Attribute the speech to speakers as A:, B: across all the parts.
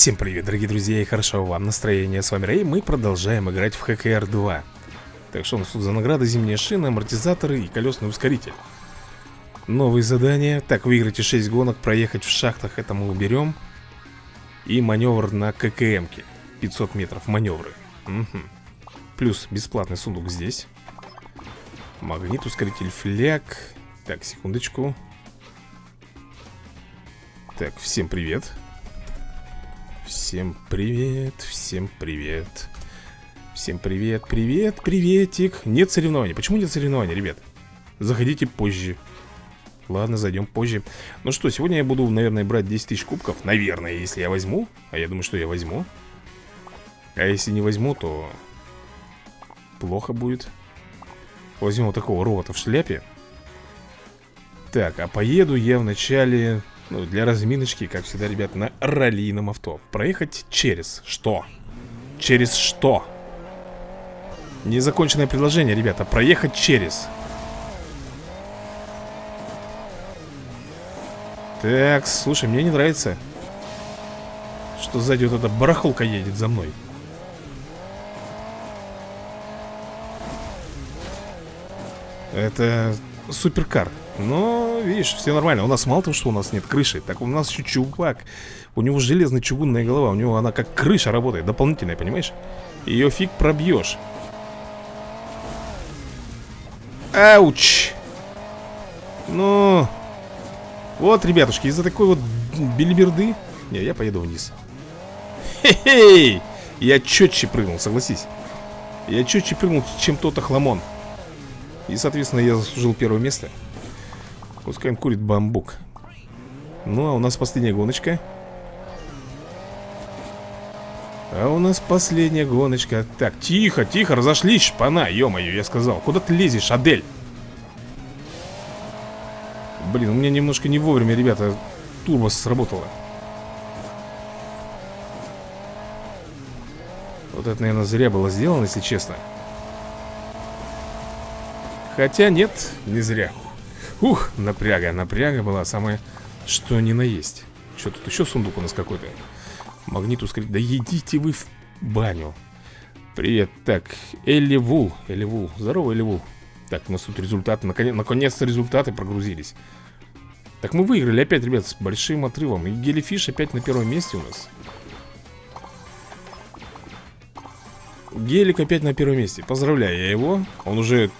A: Всем привет, дорогие друзья, и хорошо вам настроение. С вами Рэй, мы продолжаем играть в ХКР 2. Так что у нас тут за награды зимняя шина, амортизаторы и колесный ускоритель. Новые задания. Так, выиграйте 6 гонок, проехать в шахтах, это мы уберем. И маневр на ККМке. 500 метров маневры. Угу. Плюс бесплатный сундук здесь. Магнит, ускоритель, фляг. Так, секундочку. Так, всем привет. Всем привет, всем привет. Всем привет, привет, приветик. Нет соревнований. Почему нет соревнований, ребят? Заходите позже. Ладно, зайдем позже. Ну что, сегодня я буду, наверное, брать 10 тысяч кубков. Наверное, если я возьму. А я думаю, что я возьму. А если не возьму, то плохо будет. Возьмем вот такого робота в шляпе. Так, а поеду я вначале ну, для разминочки, как всегда, ребят, на раллийном авто. Проехать через что? Через что? Незаконченное предложение, ребята. Проехать через. Так, слушай, мне не нравится Что сзади вот эта барахолка едет за мной. Это суперкар но, видишь, все нормально. У нас мало того, что у нас нет крыши Так у нас еще чувак. У него железная чугунная голова У него она как крыша работает, дополнительная, понимаешь? Ее фиг пробьешь Ауч! Ну Вот, ребятушки, из-за такой вот бельберды Не, я поеду вниз. Хе-хей! Я четче прыгнул, согласись. Я четче прыгнул, чем тот охламон. И, соответственно, я заслужил первое место Пускай он курит бамбук. Ну, а у нас последняя гоночка. А у нас последняя гоночка. Так, тихо, тихо, разошлись, шпана Ё-моё, я сказал, куда ты лезешь, Адель? Блин, у меня немножко не вовремя, ребята Турбо сработало. Вот это, наверное, зря было сделано, если честно. Хотя нет, не зря Ух, напряга, напряга была самая, что ни на есть. Что тут еще сундук у нас какой-то? Магнит ускорить, да едите вы в баню. Привет, так, Элли Вул, Элли Вул, здорово Элли Вул Так, у нас тут результаты, наконец-то наконец результаты прогрузились. Так, мы выиграли опять, ребят, с большим отрывом. И Гелифиш опять на первом месте у нас. Гелик опять на первом месте. Поздравляю я его. Он уже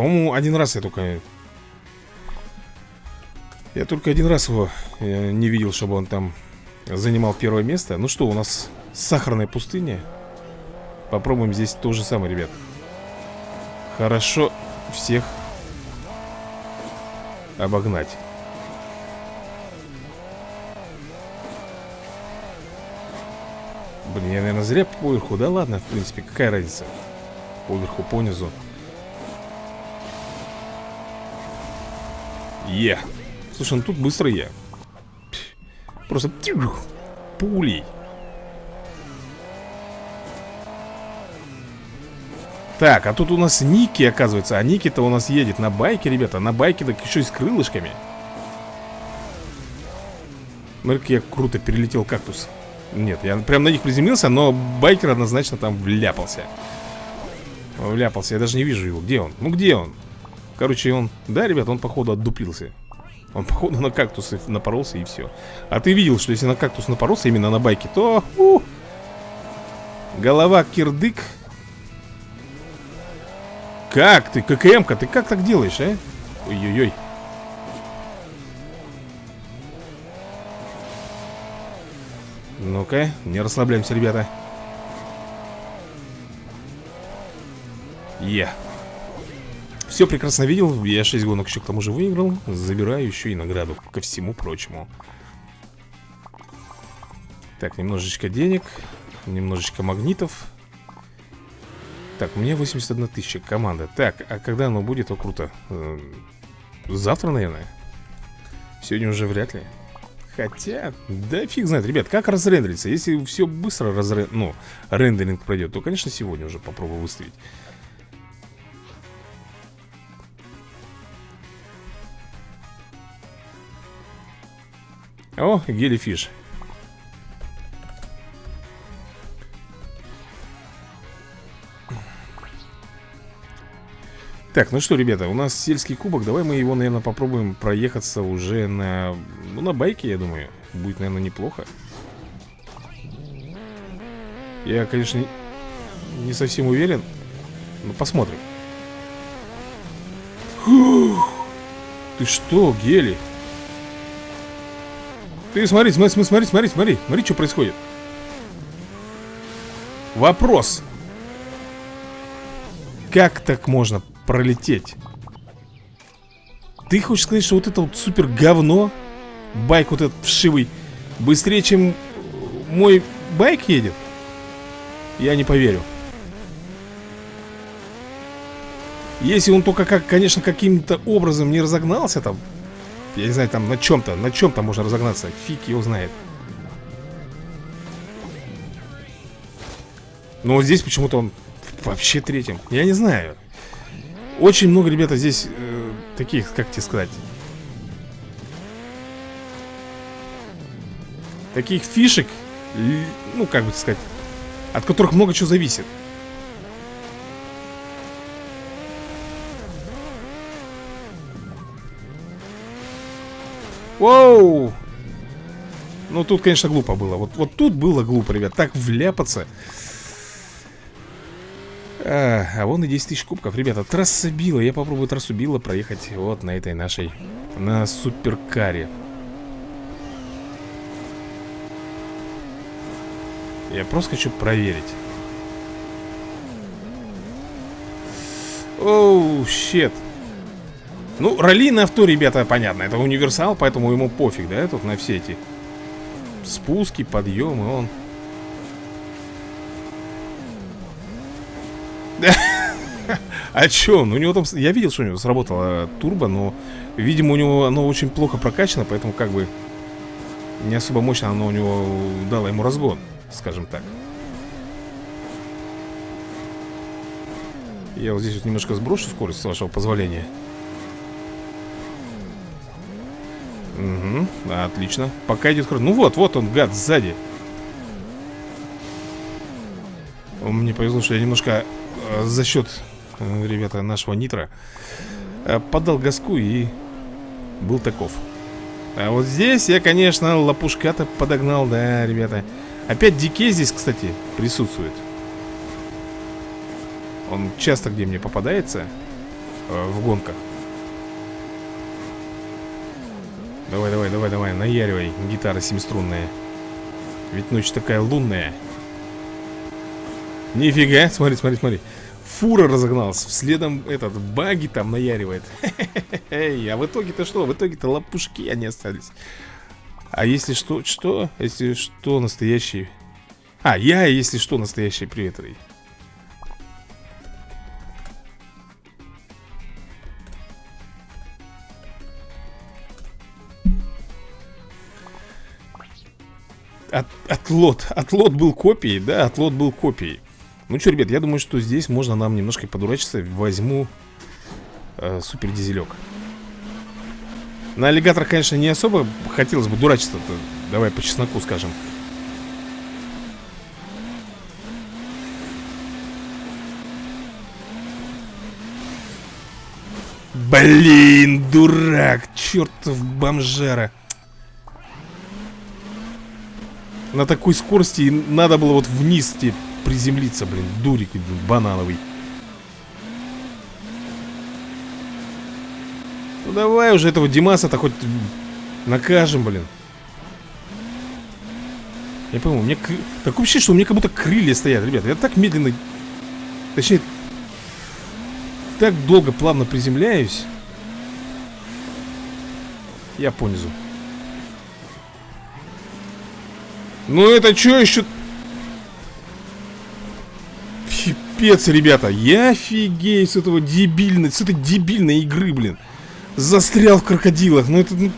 A: по-моему, один раз я только... Я только один раз его э, не видел, чтобы он там занимал первое место. Ну что, у нас сахарная пустыня. Попробуем здесь то же самое, ребят. Хорошо всех обогнать. Блин, я, наверное, зря поверху. Да ладно, в принципе, какая разница? Поверху, понизу. Е. Слушай, ну тут быстро я. Просто пулей. Так, а тут у нас Ники, оказывается А Ники-то у нас едет на байке, ребята На байке, так еще и с крылышками Смотри, я круто перелетел кактус Нет, я прям на них приземлился Но байкер однозначно там вляпался Вляпался, я даже не вижу его Где он? Ну где он? Короче, он... Да, ребят, он, походу, отдуплился Он, походу, на кактусы напоролся и все А ты видел, что если на кактус напоролся именно на байке, то... У, голова кирдык. Как ты, ККМ-ка, ты как так делаешь, а? Ой-ой-ой. Ну-ка, не расслабляемся, ребята. Е. yeah. Все прекрасно видел, я 6 гонок еще к тому же выиграл. Забираю еще и награду, ко всему прочему. Так, немножечко денег Немножечко магнитов. Так, у меня 81 тысяча, команда. Так, а когда оно будет, о круто. Э, Завтра, наверное. Сегодня уже вряд ли. Хотя, да фиг знает, ребят, как разрендериться? Если все быстро разрен... ну, рендеринг пройдет То, конечно, сегодня уже попробую выставить О, гелифиш Так, ну что, ребята, у нас сельский кубок Давай мы его, наверное, попробуем проехаться уже на... Ну, на байке, я думаю Будет, наверное, неплохо Я, конечно, не совсем уверен Ну, посмотрим Фух. Ты что, Гели? Ты смотри, смотри, смотри, смотри, смотри Смотри, что происходит Вопрос Как так можно пролететь? Ты хочешь сказать, что вот это вот супер говно Байк вот этот вшивый Быстрее, чем мой байк едет? Я не поверю Если он только, как, конечно, каким-то образом не разогнался там Я не знаю, там на чем-то, на чем-то можно разогнаться. Фиг его знает. Но вот здесь почему-то он вообще третьим. Я не знаю. Очень много, ребята, здесь э, таких, как тебе сказать? Таких фишек Ну, как бы сказать От которых много чего зависит Воу! Ну, тут, конечно, глупо было. Вот, вот тут было глупо, ребят. Так вляпаться. А, а вон и 10 тысяч кубков. Ребята, трасса Билла. Я попробую трассу Билла проехать вот на этой нашей... На суперкаре. Я просто хочу проверить. Оу, щет. Ну, ралли на авто, ребята, понятно Это универсал, поэтому ему пофиг, да, тут на все эти Спуски, подъемы, он А чё? Ну, у него там... Я видел, что у него сработала турбо, но, видимо, у него оно очень плохо прокачано, поэтому как бы не особо мощно оно у него дало ему разгон, скажем так. Я вот здесь вот немножко сброшу скорость, с вашего позволения. Отлично. Пока идет хорошо Ну вот, вот он, гад, сзади. Мне повезло, что я немножко э, за счет, э, ребята, нашего нитра э, Подал газку и был таков. А вот здесь я, конечно, лопушка-то подогнал, да, ребята. Опять дикей здесь, кстати, присутствует. Он часто где мне попадается В гонках Давай, давай, давай, давай, наяривай Гитара семиструнная Ведь ночь такая лунная. Нифига, смотри, смотри, смотри. Фура разогнался, следом этот баги там наяривает. А в итоге-то что? В итоге-то лопушки они остались. А если что, что? Если что, настоящий. А, я, если что, настоящий привет от, отлот. Отлот был копией, да, отлот был копией. Ну что, ребят, я думаю, что здесь можно нам немножко подурачиться. Возьму э, супер дизелек. На аллигаторах, конечно, не особо хотелось бы дурачиться. -то. Давай по чесноку скажем. Блин, дурак, чертов бомжара. На такой скорости надо было вот вниз тебе приземлиться, блин, дурик банановый. Ну давай уже этого Димаса-то хоть накажем, блин. Я пойму, у меня... Так вообще, что у меня как будто крылья стоят, ребята. Я так медленно... Точнее... Так долго плавно приземляюсь. Я понизу. Ну это что еще? Пипец, ребята. Я офигею с этого дебильной, с этой дебильной игры, блин. Застрял в крокодилах. Ну это... Ну,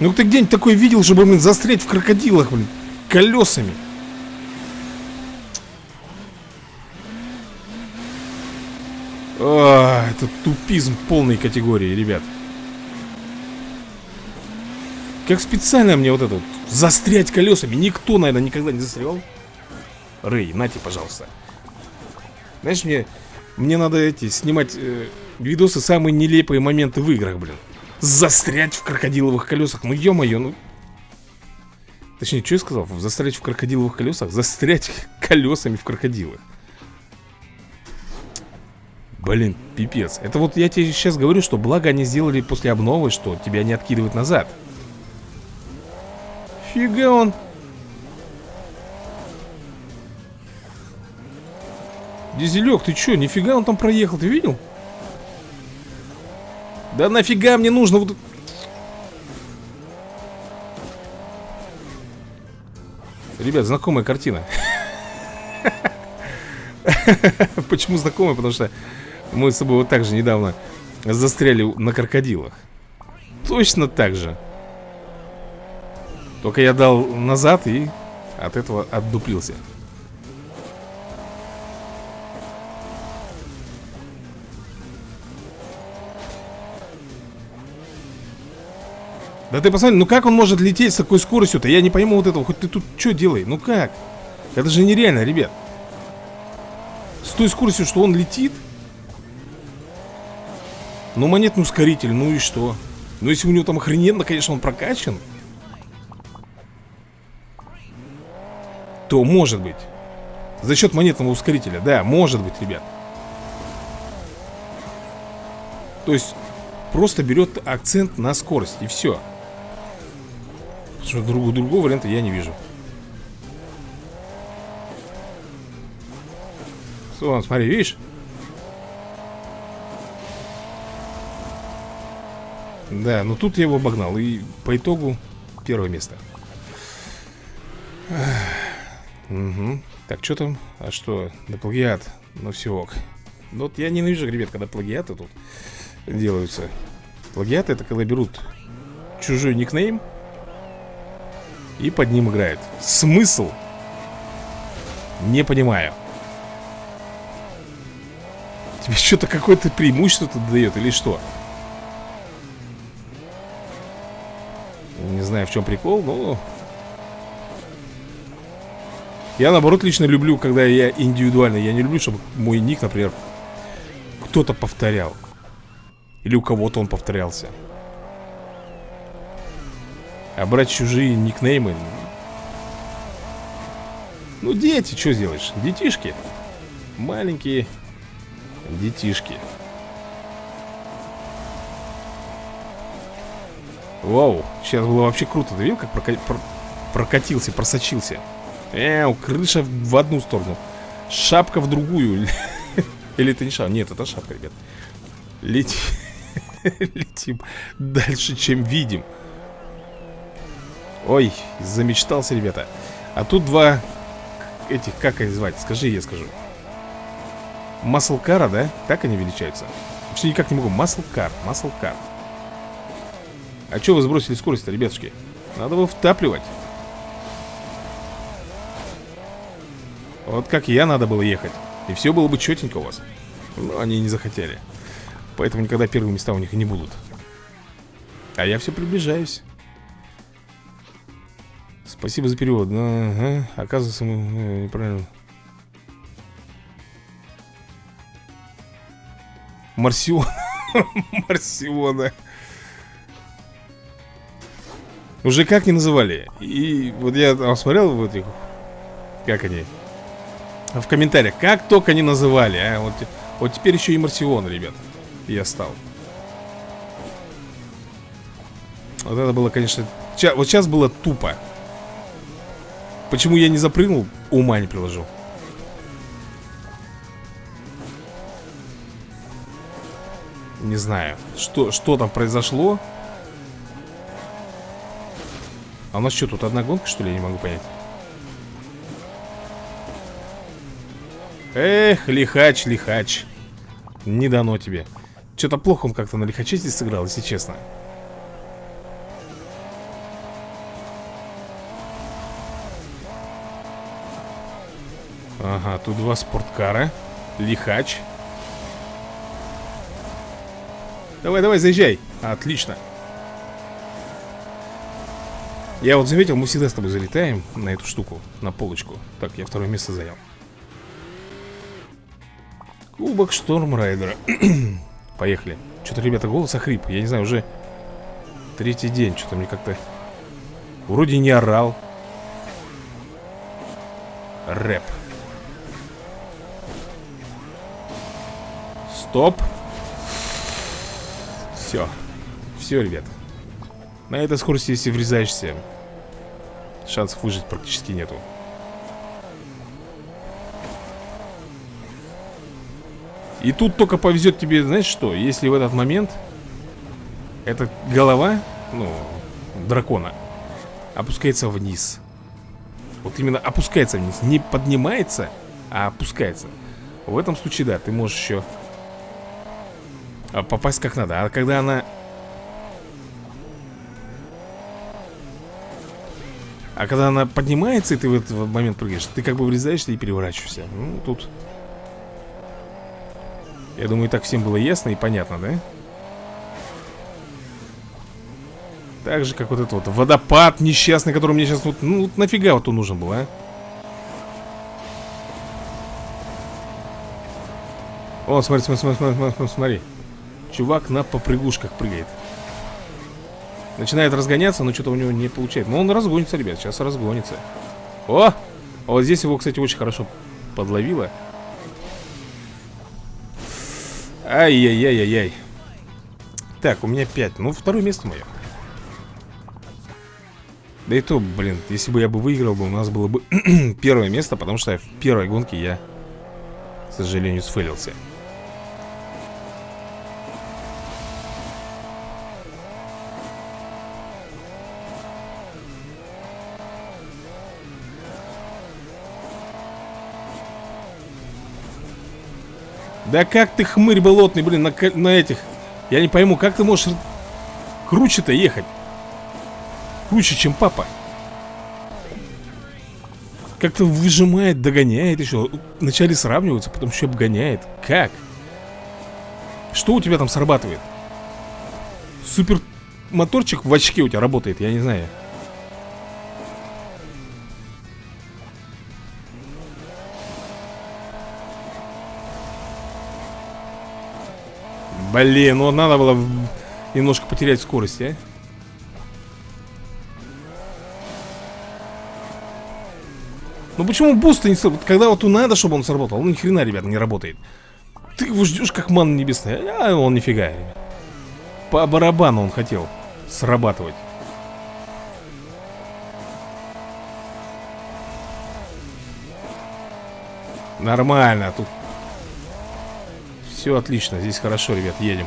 A: ну ты где-нибудь такое видел, чтобы, блин, застрять в крокодилах, блин. Колесами. А, это тупизм полной категории, ребят. Как специально мне вот это вот застрять колесами. Никто, наверное, никогда не застрял. Рэй, нате, пожалуйста. Знаешь, мне, мне надо эти снимать э, видосы самые нелепые моменты в играх, блин. Застрять в крокодиловых колесах. Ну, ё-моё, ну... Точнее, что я сказал? Застрять в крокодиловых колесах? Застрять колесами в крокодилах. Блин, пипец. Это вот я тебе сейчас говорю, что благо они сделали после обновы, что тебя не откидывают назад. Фига он. Дизелек, ты чё, нифига он там проехал, ты видел? Да нафига мне нужно вот... Ребят, знакомая картина Почему знакомая? Потому что мы с собой вот так же недавно застряли на крокодилах Точно так же Только я дал назад и от этого отдуплился Да ты посмотри, ну как он может лететь с такой скоростью-то? Я не пойму вот этого. Хоть ты тут что делай? Ну как? Это же нереально, ребят. С той скоростью, что он летит. Ну, монетный ускоритель, ну и что? Ну, если у него там охрененно, конечно, он прокачан. То может быть. За счет монетного ускорителя, да, может быть, ребят. То есть, просто берет акцент на скорость, и все. Что друг, другого варианта я не вижу. Вон, смотри, видишь? Да, но тут я его обогнал И по итогу первое место Угу. Так, что там? А что? Да плагиат Ну все ок Ну вот я ненавижу, ребят, когда плагиаты тут делаются Плагиаты это когда берут чужой никнейм и под ним играет Смысл? Не понимаю Тебе что-то какое-то преимущество тут дает или что? Не знаю, в чем прикол, но... Я, наоборот, лично люблю, когда я индивидуально Я не люблю, чтобы мой ник, например Кто-то повторял. Или у кого-то он повторялся. А брать чужие никнеймы Ну. Дети, что сделаешь? Детишки. Маленькие детишки. Вау, сейчас было вообще круто. Ты видел, как прока про прокатился, просочился Эу, крыша в одну сторону. Шапка в другую. Или это не шапка? Нет, это шапка, ребят. Летим Летим дальше, чем видим. Ой, замечтался, ребята. А тут два Этих, как они звать? Скажи, я скажу. Маслкара, да? Так они величаются? Вообще никак не могу. Маслкар, маслкар А что вы сбросили скорость-то, ребятушки? Надо его втапливать Вот как я надо было ехать И все было бы четенько у вас Но они не захотели Поэтому никогда первые места у них не будут А я все приближаюсь Спасибо за перевод. Ага. Оказывается, мы э, неправильно. Марсион. Марсиона. Уже как не называли. И вот я смотрел вот их. Как они? В комментариях. Как только не называли, а? Вот, вот теперь еще и Марсион, ребят. Я стал. Вот это было, конечно... Вот сейчас было тупо. Почему я не запрыгнул, ума не приложу Не знаю, что, что там произошло А у нас что, тут одна гонка, что ли? Я не могу понять Эх, лихач, лихач. Не дано тебе. Что-то плохо он как-то на лихаче здесь сыграл, если честно. Ага, тут два спорткара. Лихач. Давай, давай, заезжай. Отлично. Я вот заметил, мы всегда с тобой залетаем на эту штуку, на полочку. Так, я второе место занял Кубок Шторм Райдера. Поехали. Что-то, ребята, голос охрип. Я не знаю, уже третий день Что-то мне как-то Вроде не орал. Рэп. Стоп. Все Все, ребят. На этой скорости, если врезаешься Шансов выжить практически нету И тут только повезет тебе, знаешь что Если в этот момент Эта голова Ну, дракона Опускается вниз. Вот именно опускается вниз. Не поднимается, а опускается. В этом случае, да, ты можешь еще а, Попасть как надо. А когда она А когда она поднимается, и ты в этот момент прыгаешь Ты как бы врезаешься и переворачиваешься. Ну, тут я думаю, так всем было ясно и понятно, да? Так же, как вот этот вот водопад несчастный, который мне сейчас вот... Ну, вот нафига вот он нужен был, а? О, смотри, смотри, смотри, смотри, смотри, смотри. Чувак на попрыгушках прыгает. Начинает разгоняться, но что-то у него не получается. Но он разгонится, ребят, сейчас разгонится. О! А вот здесь его, кстати, очень хорошо подловило. Ай-яй-яй-яй-яй. Так, у меня 5. Ну, второе место мое. Да и то, блин, если бы я бы выиграл бы, у нас было бы первое место, потому что в первой гонке я, к сожалению, сфейлился. Да как ты хмырь болотный, блин, на, на этих? Я не пойму, как ты можешь круче-то ехать? Круче, чем папа. Как-то выжимает, догоняет еще. Вначале сравниваются, потом еще обгоняет. Как? Что у тебя там срабатывает? Супер моторчик в очке у тебя работает, я не знаю Блин, ну надо было немножко потерять скорость, а? Ну почему boost не сработал? Когда вот надо, чтобы он сработал, он ни хрена, ребята, не работает. Ты его ждешь как манны небесной, а он нифига, ребят. По барабану он хотел срабатывать. Нормально, тут все отлично, здесь хорошо, ребят, едем.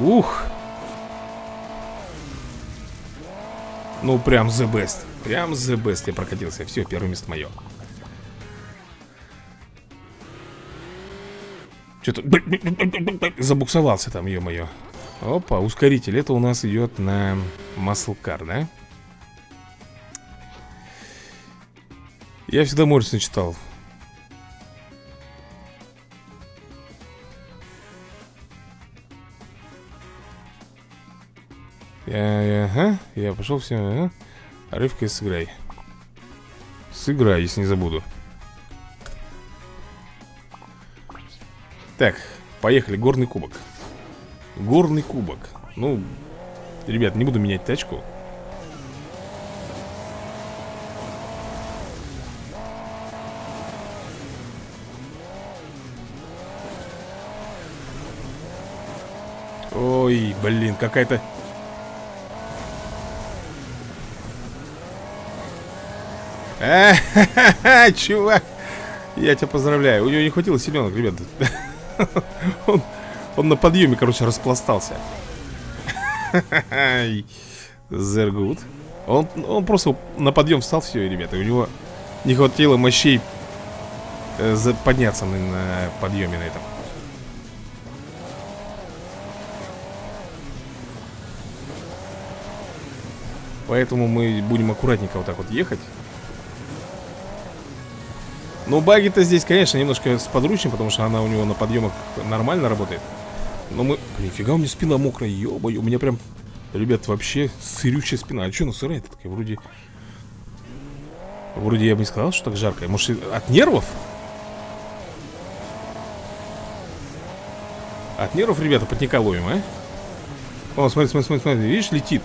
A: Ух. Ну, прям the best Прям the best я прокатился. Все, первое место мое Что-то забуксовался там, ё-моё. Опа, ускоритель Это у нас идет на Маслкар, да? Я всегда Моррисон читал Я, ага, я пошел все, ага. Рывка и сыграй. Сыграй, если не забуду. Так, поехали, горный кубок. Горный кубок. Ну, ребят, не буду менять тачку. Ой, блин, какая-то Чувак, я тебя поздравляю. У него не хватило силенок, ребят. Он, он на подъеме, короче, распластался. Зергут. Он, он просто на подъем встал, все, ребята. У него не хватило мощей э, подняться на, на подъеме на этом. Поэтому мы будем аккуратненько вот так вот ехать. Ну, баги-то здесь, конечно, немножко с подручней, потому что она у него на подъемах нормально работает. Но мы... Блин, фига у меня спина мокрая, ё у меня прям Ребят, вообще сырющая спина А что она сырая такая? Вроде... Вроде я бы не сказал, что так жарко Может, от нервов? От нервов, ребята, потника ловим, а? О, смотри, смотри, смотри, смотри Видишь, летит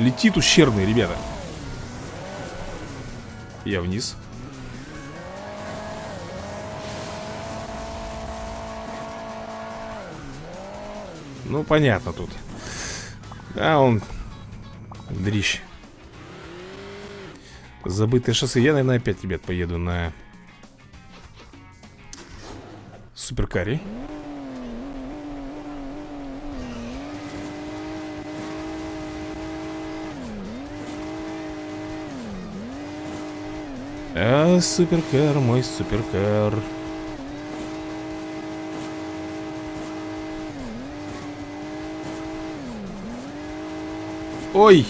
A: Летит ущербный, ребята Я вниз Ну, понятно тут. А, он Дрищ. Забытое шоссе. Я, наверное, опять, ребят, поеду на Суперкаре. А, суперкар, мой суперкар Ой!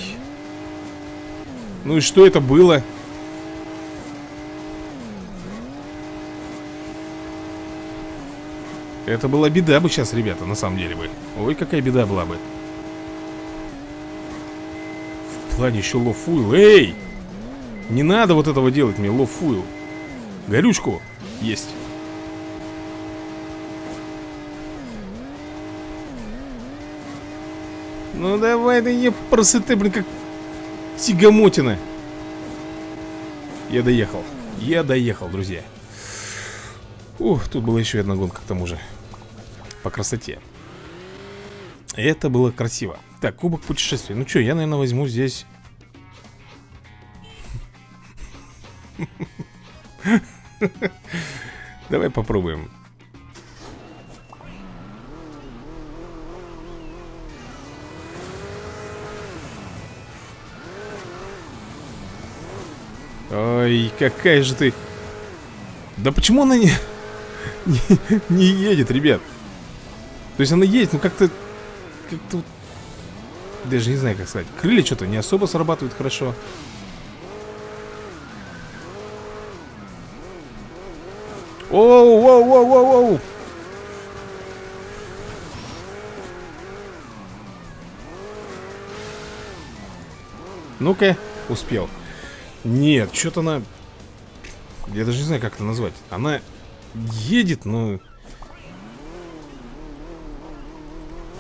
A: Ну и что это было? Это была беда бы сейчас, ребята, на самом деле бы Ой, какая беда была бы В плане еще лофуил Эй! Не надо вот этого делать мне, лофуил Горючку есть Ну давай, да не просыты, блин, как тягомотина. Я доехал. Я доехал, друзья. Ух, тут была еще одна гонка к тому же. По красоте. Это было красиво. Так, кубок путешествия Ну что, я, наверное, возьму здесь. Давай попробуем Ой, какая же ты... Да почему она не... не, едет, ребят? То есть она едет, но как-то... Как-то... Даже не знаю, как сказать. Крылья что-то не особо срабатывают хорошо. Оу, оу, оу, оу, оу. Ну-ка, успел. Нет, что-то она... Я даже не знаю, как это назвать. Она едет, но...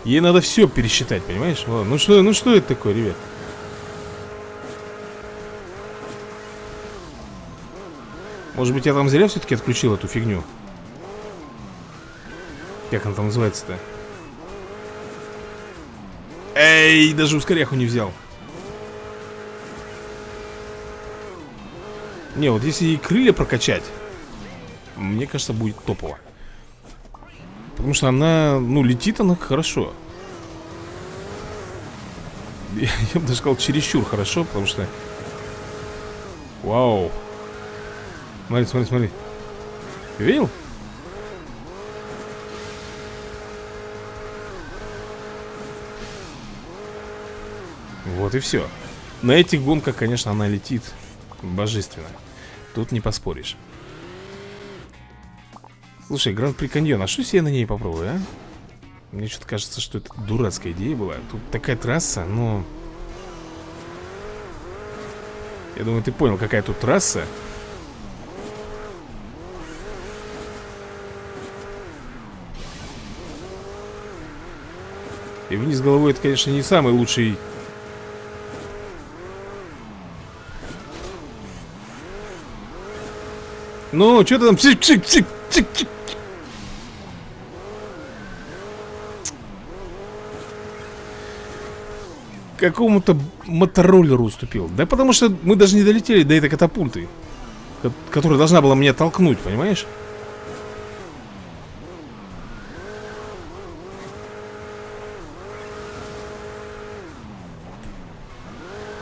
A: Ей надо все пересчитать, понимаешь? Ну что, ну что это такое, ребят? Может быть, я там зря все-таки отключил эту фигню? Как она там называется-то? Эй, даже ускоряху не взял. Не, вот если и крылья прокачать Мне кажется, будет топово. Потому что она, ну, летит она хорошо. Я, я бы даже сказал, чересчур хорошо Потому что Вау. Смотри, смотри, смотри. Видел? Вот и все На этих гонках, конечно, она летит Божественно Тут не поспоришь. Слушай, Гран-при Каньон, а что я на ней попробую, а? Мне что-то кажется, что это дурацкая идея была. Тут такая трасса, но... Я думаю, ты понял, какая тут трасса. И вниз головой это, конечно, не самый лучший Ну, что ты там? Чик -чик -чик -чик -чик. Какому-то мотороллеру уступил Да потому что мы даже не долетели до этой катапульты Которая должна была меня толкнуть, понимаешь?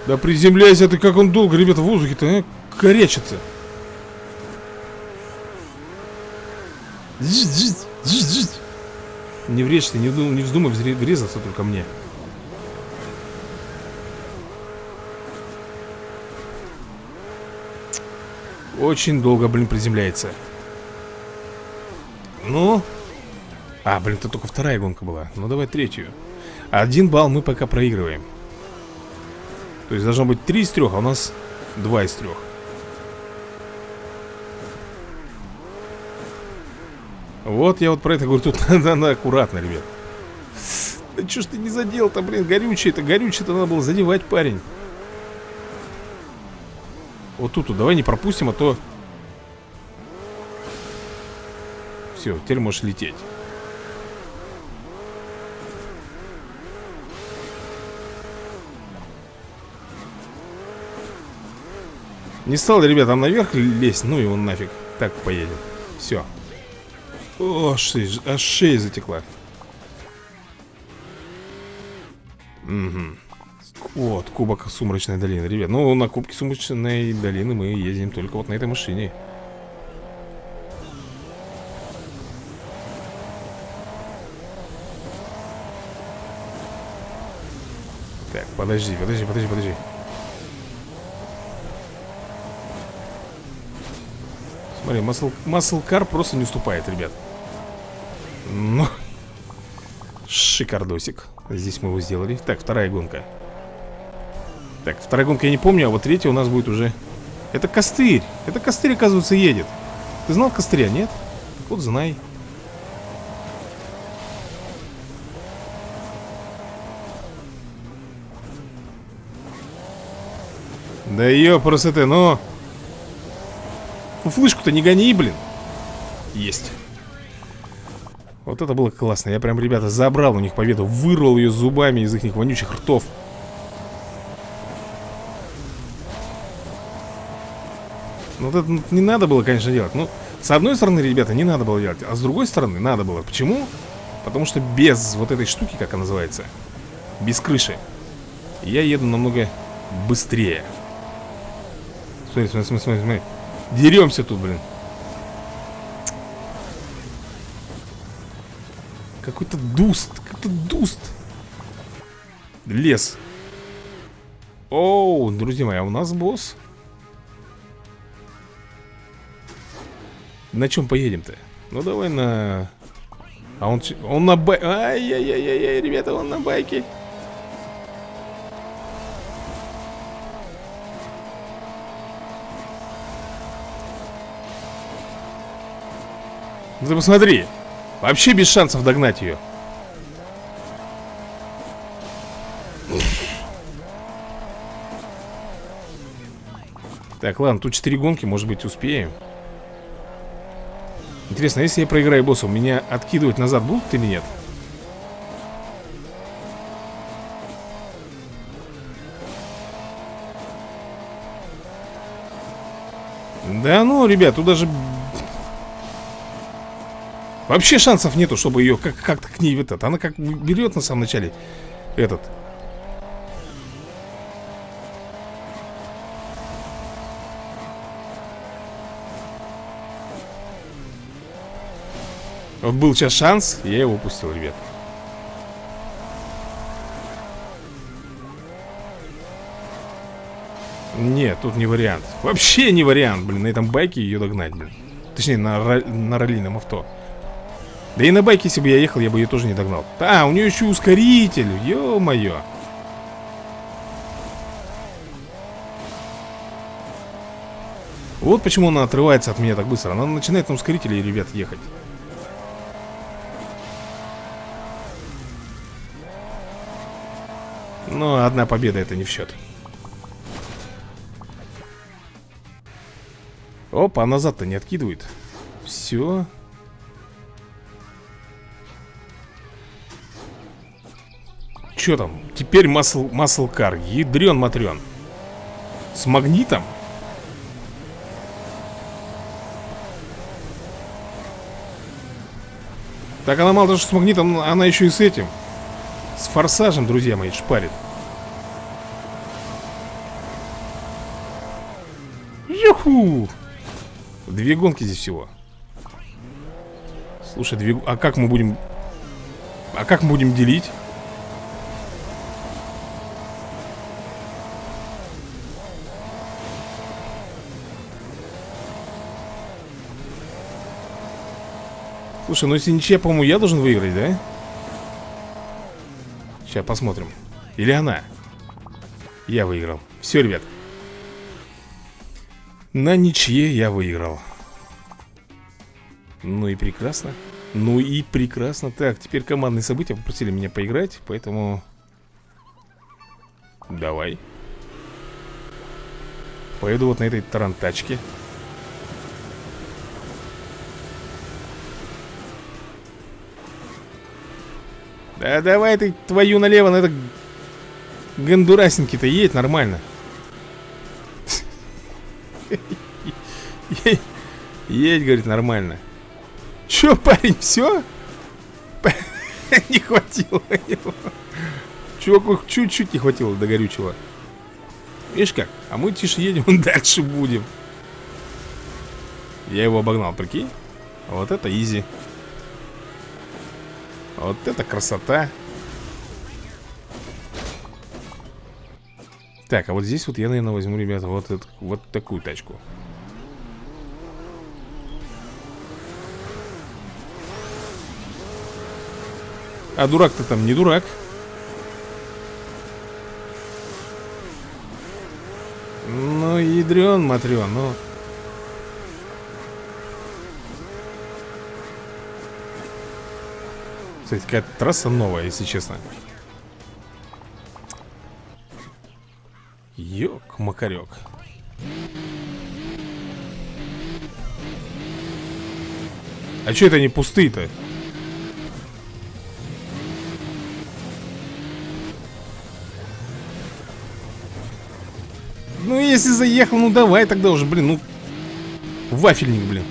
A: Да приземляйся ты, как он долго, ребята, в воздухе-то, а? Корячится Не врежься, не, не вздумай врезаться только мне. Очень долго, блин, приземляется. Ну? А, блин, это только вторая гонка была. Ну, давай третью. Один балл мы пока проигрываем То есть должно быть три из трех, а у нас два из трех Вот я вот про это говорю, тут надо, надо аккуратно, ребят. Да что ж ты не задел-то, блин, горючее-то, горючее-то надо было задевать, парень. Вот тут, давай не пропустим, а то Все, теперь можешь лететь. Не стал, ребят, там наверх лезть Ну его нафиг, так поедем Все О, шея, аж шея затекла. Угу Вот, кубок Сумрачной долины. Ребят, ну на кубке Сумрачной долины мы ездим только вот на этой машине. Так, подожди, подожди, подожди, подожди Смотри, масл, маслкар просто не уступает, ребят. Ну Шикардосик. Здесь мы его сделали. Так, вторая гонка. Так, вторая гонка я не помню, а вот третья у нас будет уже. Это костырь. Это костырь, оказывается, едет. Ты знал костыря, нет? Вот знай. Да ёпрст ты, ну Флышку-то не гони, блин. Есть. Вот это было классно. Я прям, ребята, забрал у них победу Вырвал ее зубами из их вонючих ртов. Ну, вот это не надо было, конечно, делать. Ну, с одной стороны, ребята, не надо было делать А с другой стороны, надо было. Почему? Потому что без вот этой штуки, как она называется Без крыши Я еду намного быстрее. Смотри, смотри, смотри, смотри Деремся тут, блин. Какой-то дуст Какой-то дуст. Лес. Оу, друзья мои, а у нас босс. На чем поедем-то? Ну давай на... А он, он на байке Ай-яй-яй-яй, ребята, он на байке ты посмотри Вообще без шансов догнать ее Так, ладно, тут 4 гонки, может быть, успеем Интересно, если я проиграю босса, меня откидывать назад будут или нет? Да ну, ребят, тут даже Вообще шансов нету, чтобы ее как-то как к ней этот. Она как берет на самом начале этот. Вот был сейчас шанс, я его упустил, ребят. Нет, тут не вариант. Вообще не вариант, блин, на этом байке ее догнать, блин. Точнее, на, на раллийном авто. Да и на байке, если бы я ехал, я бы ее тоже не догнал. А, у нее еще ускоритель, ё-моё. Вот почему она отрывается от меня так быстро. Она начинает на ускорителе, ребят, ехать. Но одна победа это не в счет Опа, назад-то не откидывает. Все что там? Теперь масл, маслкар. Ядрен матрен. С магнитом? Так она мало того, что с магнитом, она еще и с этим. С форсажем, друзья мои, шпарит. Юху! Две гонки здесь всего. Слушай, две... а как мы будем... А как мы будем делить? Слушай, ну если ничья, по-моему, я должен выиграть, да? Сейчас посмотрим. Или она? Я выиграл. Все, ребят. На ничье я выиграл. Ну и прекрасно. Ну и прекрасно. Так, теперь командные события попросили меня поиграть Поэтому Давай. Поеду вот на этой тарантачке Да давай ты твою налево на это Гондурасеньки-то едь нормально. Едь, говорит, нормально. Че, парень, все? Не хватило его. Чуваку чуть-чуть не хватило до горючего. Видишь как? А мы тише едем, дальше будем. Я его обогнал, прикинь? Вот это изи Вот это красота. Так, а вот здесь вот я, наверное, возьму, ребята, вот, вот такую тачку. А дурак-то там не дурак. Ну, ядрен, матрен, ну Кстати, какая-то трасса новая, если честно. Ёк-макарёк А чё это не пустые-то? Ну, если заехал, ну давай тогда уже, блин, ну Вафельник, блин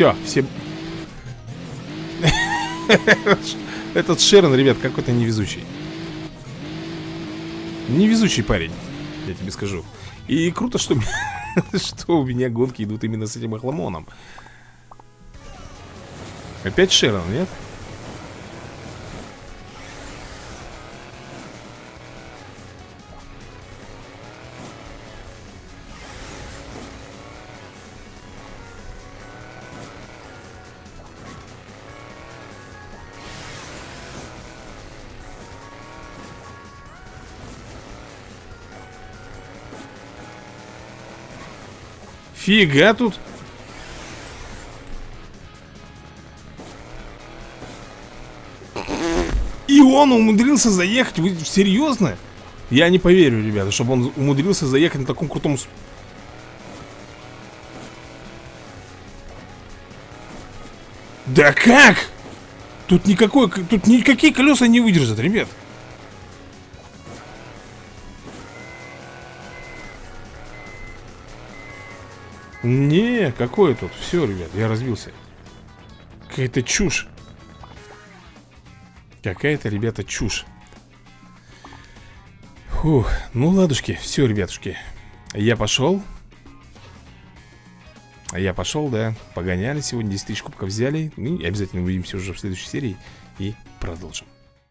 A: Все, все Этот Шерон, ребят, какой-то невезучий. Невезучий парень Я тебе скажу. И круто, что, что у меня гонки идут именно с этим охламоном. Опять Шерон, нет? Фига тут И он умудрился заехать Вы серьезно? Я не поверю, ребята, чтобы он умудрился заехать на таком крутом Да как? Тут никакой, тут никакие колеса не выдержат, ребят Не, какое тут? Все, ребят, я разбился. Какая-то чушь. Какая-то, ребята, чушь. Фух, ну ладушки, все, ребятушки. Я пошел. Я пошел, да. Погоняли сегодня, 10 тысяч кубков взяли. Ну, и обязательно увидимся уже в следующей серии. И продолжим.